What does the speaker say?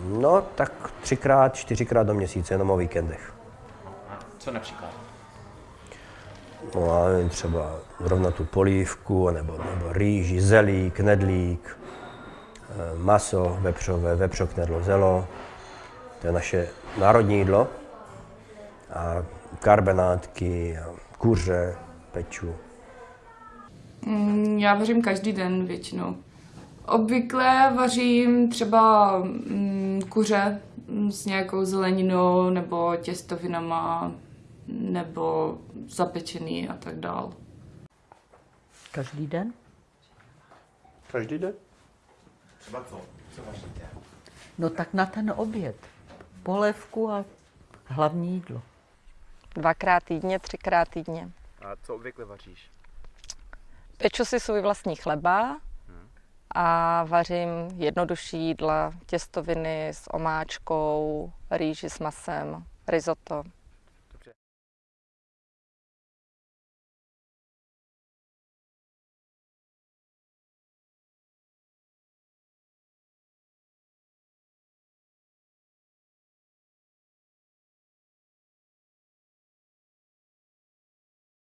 No, tak třikrát, čtyřikrát do měsíce, jenom o víkendech. Co například? No, nevím, třeba zrovna tu polívku, nebo, nebo rýži, zelík, knedlík, eh, maso vepřové, vepřoknedlo, zelo. To je naše národní jídlo. A karbenátky, a kuře, peču. Mm, Já vařím každý den většinou. Obvykle vařím třeba mm, kuře mm, s nějakou zeleninou nebo těstovinama nebo zapečený a tak dál. Každý den? Každý den? Třeba co? Co vaříte? No tak na ten oběd. Polévku a hlavní jídlo. Dvakrát týdně, třikrát týdně. A co obvykle vaříš? Peču si svůj vlastní chleba a vařím jednodušší jídla, těstoviny s omáčkou, rýži s masem, risotto.